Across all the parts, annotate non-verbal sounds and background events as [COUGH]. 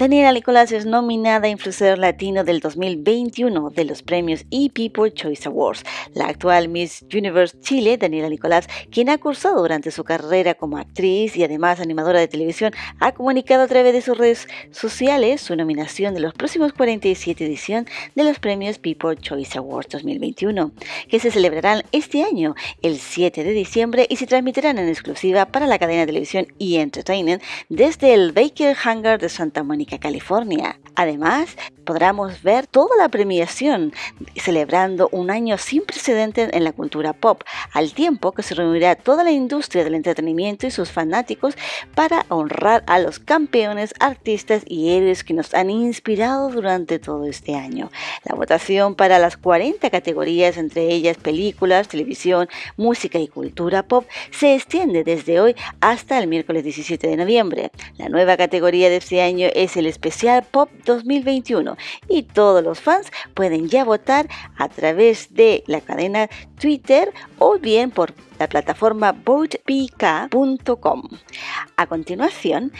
Daniela Nicolás es nominada Influencer Latino del 2021 de los premios ePeople Choice Awards. La actual Miss Universe Chile, Daniela Nicolás, quien ha cursado durante su carrera como actriz y además animadora de televisión, ha comunicado a través de sus redes sociales su nominación de los próximos 47 edición de los premios People Choice Awards 2021, que se celebrarán este año, el 7 de diciembre, y se transmitirán en exclusiva para la cadena de televisión y Entertainment desde el Baker Hangar de Santa Mónica California. Además, podremos ver toda la premiación celebrando un año sin precedentes en la cultura pop, al tiempo que se reunirá toda la industria del entretenimiento y sus fanáticos para honrar a los campeones, artistas y héroes que nos han inspirado durante todo este año. La votación para las 40 categorías, entre ellas películas, televisión, música y cultura pop, se extiende desde hoy hasta el miércoles 17 de noviembre. La nueva categoría de este año es el especial Pop 2021 y todos los fans pueden ya votar a través de la cadena Twitter o bien por la plataforma votepk.com. A continuación,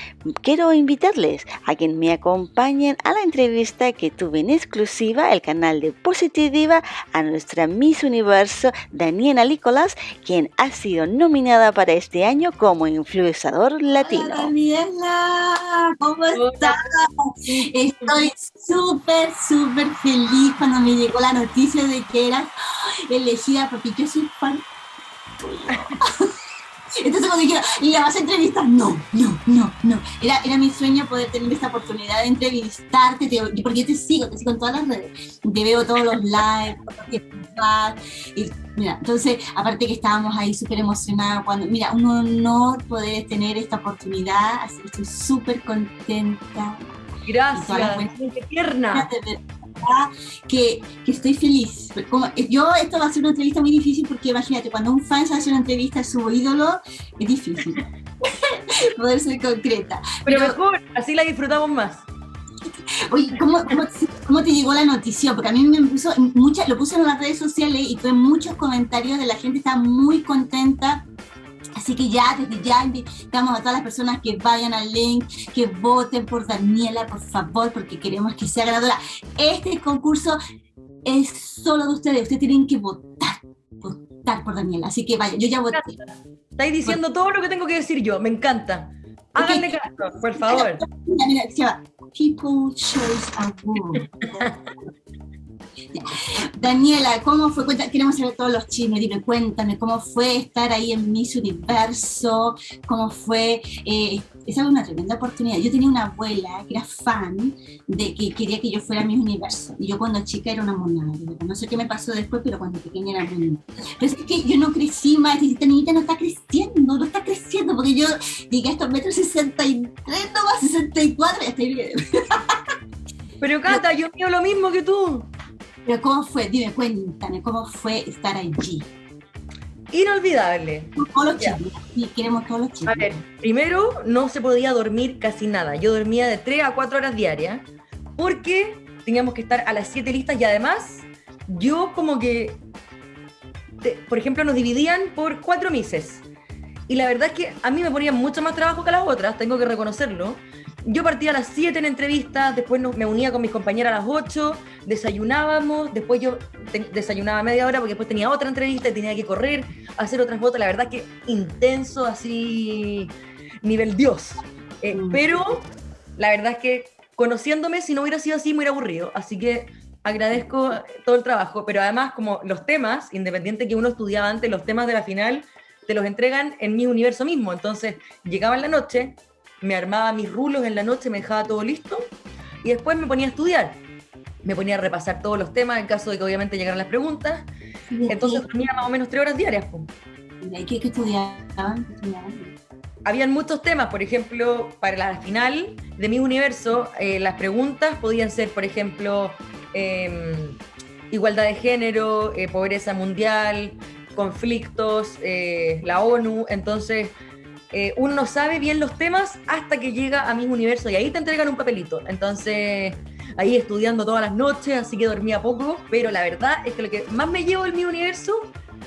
quiero invitarles a quien me acompañen a la entrevista que tuve en exclusiva el canal de Positiva a nuestra Miss Universo Daniela Nicolás, quien ha sido nominada para este año como influenciador latino. Hola, Daniela, ¿cómo estás? Estoy súper, súper feliz cuando me llegó la noticia de que eras elegida porque yo soy fan entonces cuando dijeron, ¿y la vas a entrevistar? No, no, no, no. Era, era mi sueño poder tener esta oportunidad de entrevistarte, porque yo te sigo, te sigo en todas las redes, te veo todos los lives, y mira, entonces, aparte que estábamos ahí súper emocionados, cuando, mira, un honor poder tener esta oportunidad, así que estoy súper contenta. Gracias, tierna que, que, estoy feliz. Como, yo, esto va a ser una entrevista muy difícil porque imagínate, cuando un fan se hace una entrevista a su ídolo, es difícil [LAUGHS] poder ser concreta. Pero, mejor, así la disfrutamos más. [LAUGHS] Oye, ¿cómo, cómo, te llegó la noticia? Porque a mí me puso, mucha, lo puse en las redes sociales y tuve muchos comentarios de la gente, está muy contenta Así que ya, desde ya invitamos a todas las personas que vayan al link, que voten por Daniela, por favor, porque queremos que sea ganadora. Este concurso es solo de ustedes, ustedes tienen que votar, votar por Daniela. Así que vaya, yo ya voté. Estáis diciendo todo lo que tengo que decir yo, me encanta. Háganle caso, por favor. Mira, mira, se llama People Choice Award. [LAUGHS] [LAUGHS] Daniela, ¿cómo fue? queremos saber todos los chismes, dime, cuéntame, ¿cómo fue estar ahí en Miss Universo? ¿Cómo fue? Eh, esa fue una tremenda oportunidad. Yo tenía una abuela que era fan de que quería que yo fuera Miss Universo. Y yo cuando chica era una monada. No sé qué me pasó después, pero cuando pequeña era muy Pero es que yo no crecí más, esta niñita no está creciendo, no está creciendo, porque yo llegué a estos metros 63, no más 64, ya estoy bien. Pero Cata, [LAUGHS] yo quiero lo mismo que tú. Pero ¿cómo fue? Dime, cuéntame, ¿cómo fue estar allí? Inolvidable. Todos los chicos, sí, queremos todos los chicos. A ver, primero no se podía dormir casi nada. Yo dormía de 3 a 4 horas diarias porque teníamos que estar a las 7 listas y además yo como que, por ejemplo, nos dividían por cuatro meses. Y la verdad es que a mí me ponían mucho más trabajo que a las otras, tengo que reconocerlo yo partía a las 7 en entrevistas, después me unía con mis compañeras a las 8, desayunábamos, después yo desayunaba media hora porque después tenía otra entrevista y tenía que correr, hacer otras botas, la verdad que intenso, así, nivel Dios. Eh, mm. Pero la verdad es que conociéndome, si no hubiera sido así, me hubiera aburrido. Así que agradezco todo el trabajo, pero además como los temas, independiente que uno estudiaba antes, los temas de la final, te los entregan en mi universo mismo. Entonces llegaba en la noche, me armaba mis rulos en la noche, me dejaba todo listo y después me ponía a estudiar. Me ponía a repasar todos los temas en caso de que obviamente llegaran las preguntas. Entonces dormía más o menos tres horas diarias. ¿Y qué, estudiaban? Habían muchos temas, por ejemplo, para la final de mi universo, eh, las preguntas podían ser, por ejemplo, em, igualdad de género, eh, pobreza mundial, conflictos, eh, la ONU. Entonces, eh, uno no sabe bien los temas hasta que llega a mi universo y ahí te entregan un papelito. Entonces, ahí estudiando todas las noches, así que dormía poco, pero la verdad es que lo que más me llevo en mi universo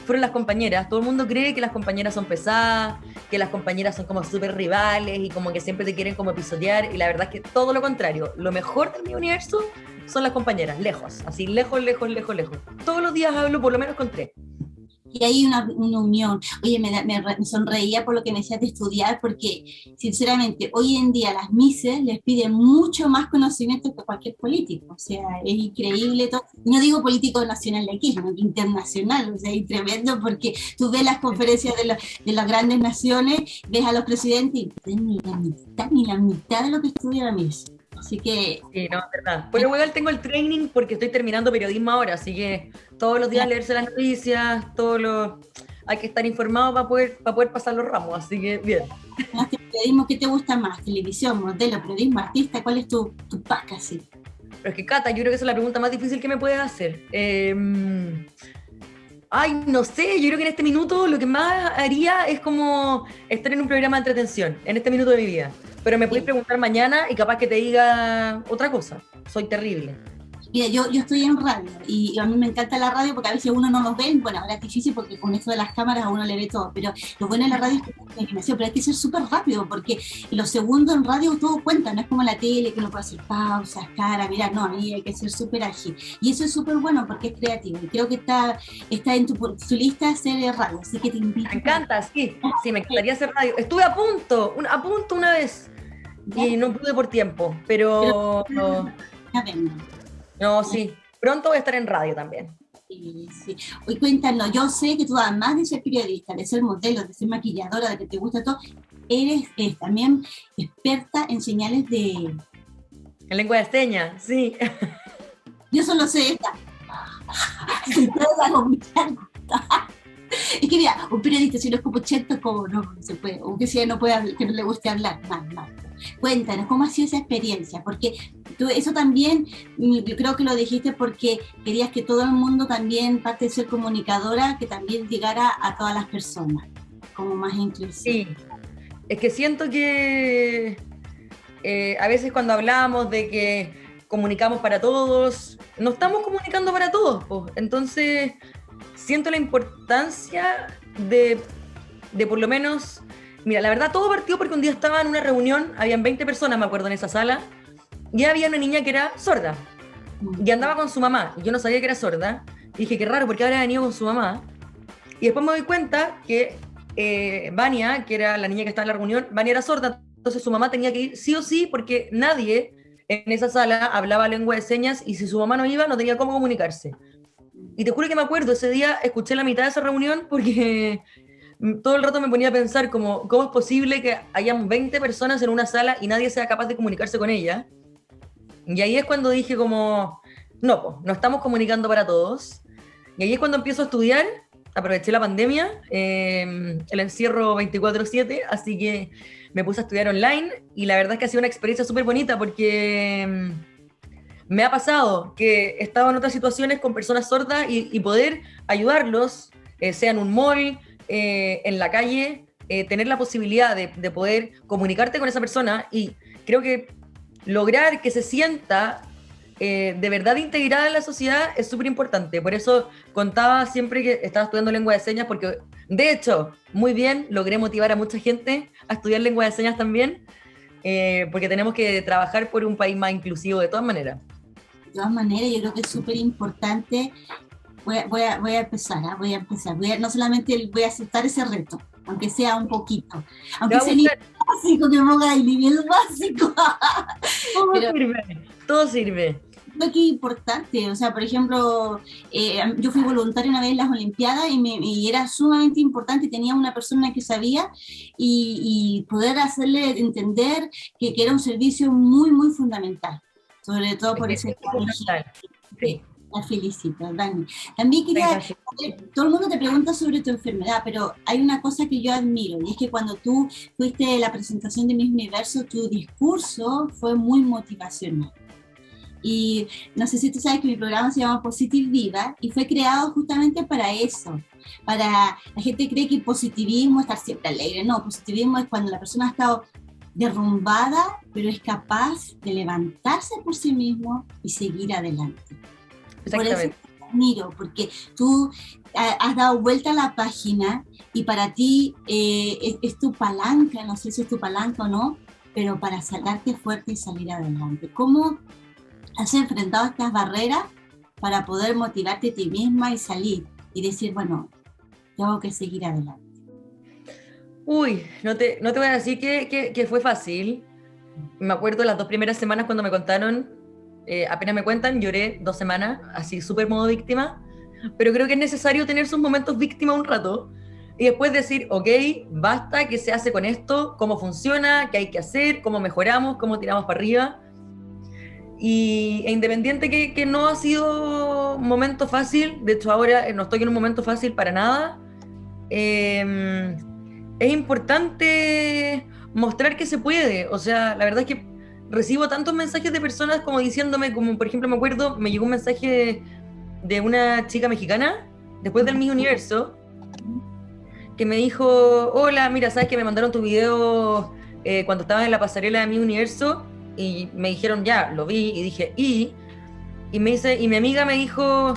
fueron las compañeras. Todo el mundo cree que las compañeras son pesadas, que las compañeras son como súper rivales y como que siempre te quieren como episodiar. Y la verdad es que todo lo contrario. Lo mejor de mi universo son las compañeras, lejos. Así, lejos, lejos, lejos, lejos. Todos los días hablo por lo menos con tres y hay una, una unión. Oye, me, me, sonreía por lo que me decías de estudiar, porque sinceramente hoy en día las mises les piden mucho más conocimiento que cualquier político. O sea, es increíble todo. No digo político nacional de aquí, sino internacional. O sea, es tremendo porque tú ves las conferencias de, de las grandes naciones, ves a los presidentes y ni la mitad, ni la mitad de lo que estudia la MIS. Así que. Sí, no, es verdad. Igual tengo el training porque estoy terminando periodismo ahora, así que todos los días leerse las noticias, todo lo. Hay que estar informado para poder, para poder pasar los ramos, así que bien. periodismo, ¿qué te gusta más? ¿Televisión, modelo, periodismo, artista? ¿Cuál es tu, tu pack así? Pero es que, Cata, yo creo que esa es la pregunta más difícil que me puedes hacer. Em, ay, no sé, yo creo que en este minuto lo que más haría es como estar en un programa de entretención, en este minuto de mi vida. Pero me puedes preguntar mañana y capaz que te diga otra cosa. Soy terrible. Mira, yo, yo estoy en radio y, a mí me encanta la radio porque a veces uno no nos ve, bueno, ahora es difícil porque con esto de las cámaras a uno le ve todo, pero lo bueno de la radio es que hay animación, pero hay que ser súper rápido porque los segundos en radio todo cuenta, no es como la tele que uno puede hacer pausas, cara, mira, no, ahí hay que ser súper ágil. Y eso es súper bueno porque es creativo y creo que está, está en tu, tu lista ser radio, así que te invito. Me encanta, sí, sí, me encantaría hacer radio. Estuve a punto, a punto una vez y no pude por tiempo, pero... no, sí, pronto voy a estar en radio también. Sí, sí. Hoy cuéntanos, yo sé que tú además de ser periodista, de ser modelo, de ser maquilladora, de que te gusta todo, eres, también experta en señales de... En lengua de señas, sí. Yo solo sé esta. [LAUGHS] [LAUGHS] es que mira, un periodista si no es como cheto, como no, se puede, o que si no puede, que no le guste hablar, mal, mal. Cuéntanos, ¿cómo ha sido esa experiencia? Porque tú, eso también, mm, yo creo que lo dijiste porque querías que todo el mundo también, parte de ser comunicadora, que también llegara a todas las personas, como más inclusivo. Sí, es que siento que eh, a veces cuando hablamos de que comunicamos para todos, no estamos comunicando para todos, pues. entonces siento la importancia de, de por lo menos Mira, la verdad todo partió porque un día estaba en una reunión, habían 20 personas, me acuerdo, en esa sala, y había una niña que era sorda. Y andaba con su mamá, yo no sabía que era sorda. Y dije, qué raro, porque habría venido con su mamá. Y después me doy cuenta que eh, Vania, que era la niña que estaba en la reunión, Vania era sorda, entonces su mamá tenía que ir sí o sí, porque nadie en esa sala hablaba lengua de señas, y si su mamá no iba, no tenía cómo comunicarse. Y te juro que me acuerdo, ese día escuché la mitad de esa reunión porque todo el rato me ponía a pensar como, ¿cómo es posible que hayan 20 personas en una sala y nadie sea capaz de comunicarse con ella? Y ahí es cuando dije como, no, pues, no estamos comunicando para todos. Y ahí es cuando empiezo a estudiar, aproveché la pandemia, em, el encierro 24/7, así que me puse a estudiar online y la verdad es que ha sido una experiencia súper bonita porque em, me ha pasado que he estado en otras situaciones con personas sordas y, poder ayudarlos, eh, sea en un mall, eh, en la calle, eh, tener la posibilidad de, poder comunicarte con esa persona y creo que lograr que se sienta eh, de verdad integrada en la sociedad es súper importante. Por eso contaba siempre que estaba estudiando lengua de señas, porque de hecho, muy bien, logré motivar a mucha gente a estudiar lengua de señas también, porque tenemos que trabajar por un país más inclusivo de todas maneras. De todas maneras, yo creo que es súper importante voy a, voy a, voy a empezar, ¿ah? voy a empezar. Voy a, no solamente voy a aceptar ese reto, aunque sea un poquito. Aunque sea nivel básico, que ponga el nivel básico. [LAUGHS] todo sirve, todo sirve. Creo que es importante, o sea, por ejemplo, eh, yo fui voluntaria una vez en las Olimpiadas y, me, y, era sumamente importante, tenía una persona que sabía y, y poder hacerle entender que, que, era un servicio muy, muy fundamental, sobre todo por ese... Sí. La felicito, Dani. También quería, todo el mundo te pregunta sobre tu enfermedad, pero hay una cosa que yo admiro, y es que cuando tú fuiste la presentación de mi Universo, tu discurso fue muy motivacional. Y no sé si tú sabes que mi programa se llama Positive Viva y fue creado justamente para eso. Para la gente cree que positivismo es estar siempre alegre. No, positivismo es cuando la persona ha estado derrumbada, pero es capaz de levantarse por sí mismo y seguir adelante. Exactamente. admiro, porque tú has dado vuelta a la página y para ti eh, es, tu palanca, no sé si es tu palanca o no, pero para sacarte fuerte y salir adelante. ¿Cómo has enfrentado estas barreras para poder motivarte a ti misma y salir y decir, bueno, tengo que seguir adelante? Uy, no te, no te voy a decir que, que, fue fácil. Me acuerdo las dos primeras semanas cuando me contaron, eh, apenas me cuentan, lloré dos semanas, así súper modo víctima, pero creo que es necesario tener sus momentos víctima un rato y después decir, ok, basta, ¿qué se hace con esto? ¿Cómo funciona? ¿Qué hay que hacer? ¿Cómo mejoramos? ¿Cómo tiramos para arriba? Y e independiente que, que no ha sido momento fácil, de hecho ahora no estoy en un momento fácil para nada, eh, es importante mostrar que se puede. O sea, la verdad es que recibo tantos mensajes de personas como diciéndome, como por ejemplo me acuerdo, me llegó un mensaje de una chica mexicana, después del Mi Universo, que me dijo, hola, mira, sabes que me mandaron tu video eh, cuando estabas en la pasarela de Mi Universo y me dijeron, ya, lo vi y dije, y, y me dice, y mi amiga me dijo,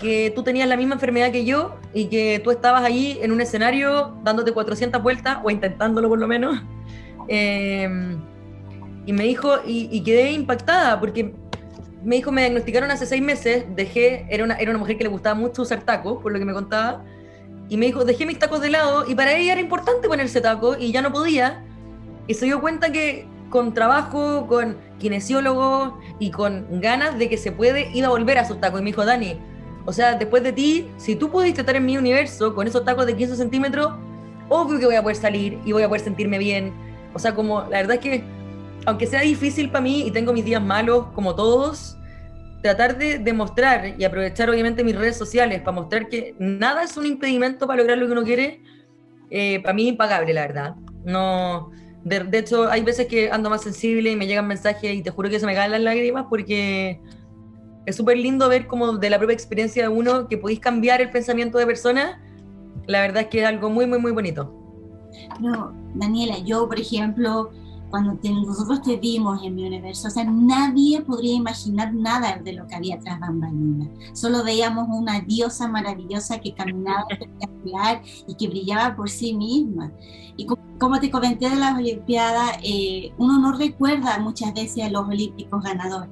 que tú tenías la misma enfermedad que yo y que tú estabas ahí en un escenario dándote 400 vueltas o intentándolo por lo menos. [LAUGHS] Em, y me dijo, y, quedé impactada porque me dijo, me diagnosticaron hace seis meses, dejé, era una, era una mujer que le gustaba mucho usar tacos, por lo que me contaba, y me dijo, dejé mis tacos de lado y para ella era importante ponerse tacos y ya no podía. Y se dio cuenta que con trabajo, con kinesiólogo y con ganas de que se puede, iba a volver a sus tacos. Y me dijo, Dani, o sea, después de ti, si tú pudiste estar en mi universo con esos tacos de 15 centímetros, obvio que voy a poder salir y voy a poder sentirme bien. O sea, como la verdad es que, aunque sea difícil para mí y tengo mis días malos como todos, tratar de demostrar y aprovechar obviamente mis redes sociales para mostrar que nada es un impedimento para lograr lo que uno quiere, eh, para mí es impagable, la verdad. No, de, de, hecho, hay veces que ando más sensible y me llegan mensajes y te juro que se me caen las lágrimas porque es súper lindo ver como de la propia experiencia de uno que podéis cambiar el pensamiento de personas. La verdad es que es algo muy, muy, muy bonito. No, Daniela, yo, por ejemplo, cuando nosotros te vimos en mi universo, o sea, nadie podría imaginar nada de lo que había tras bambalinas. Solo veíamos una diosa maravillosa que caminaba [LAUGHS] espectacular y que brillaba por sí misma. Y como te comenté de las Olimpiadas, eh, uno no recuerda muchas veces a los olímpicos ganadores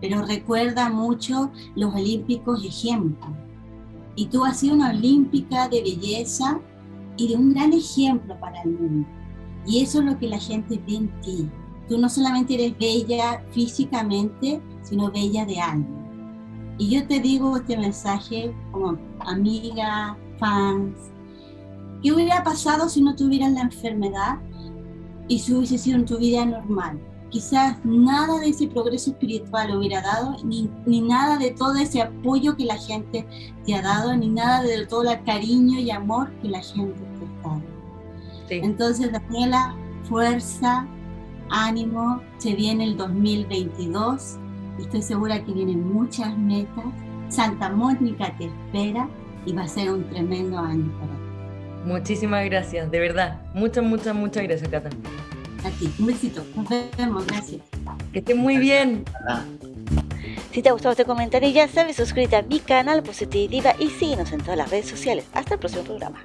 pero recuerda mucho los olímpicos ejemplos. Y tú has sido una olímpica de belleza y de un gran ejemplo para el mundo. Y eso es lo que la gente ve en ti. Tú no solamente eres bella físicamente, sino bella de alma. Y yo te digo este mensaje como amiga, fans, ¿qué hubiera pasado si no tuvieras la enfermedad y si hubiese sido en tu vida normal? quizás nada de ese progreso espiritual hubiera dado, ni, ni, nada de todo ese apoyo que la gente te ha dado, ni nada de todo el cariño y amor que la gente. Entonces, Daniela, fuerza, ánimo, se viene el 2022, estoy segura que vienen muchas metas, Santa Mónica te espera y va a ser un tremendo año para ti. Muchísimas gracias, de verdad. Muchas, muchas, muchas gracias, Cata. A ti, un besito. Nos vemos, gracias. Que estén muy bien. Si te ha gustado este comentario, ya sabes, suscríbete a mi canal Positiva y síguenos en todas las redes sociales. Hasta el próximo programa.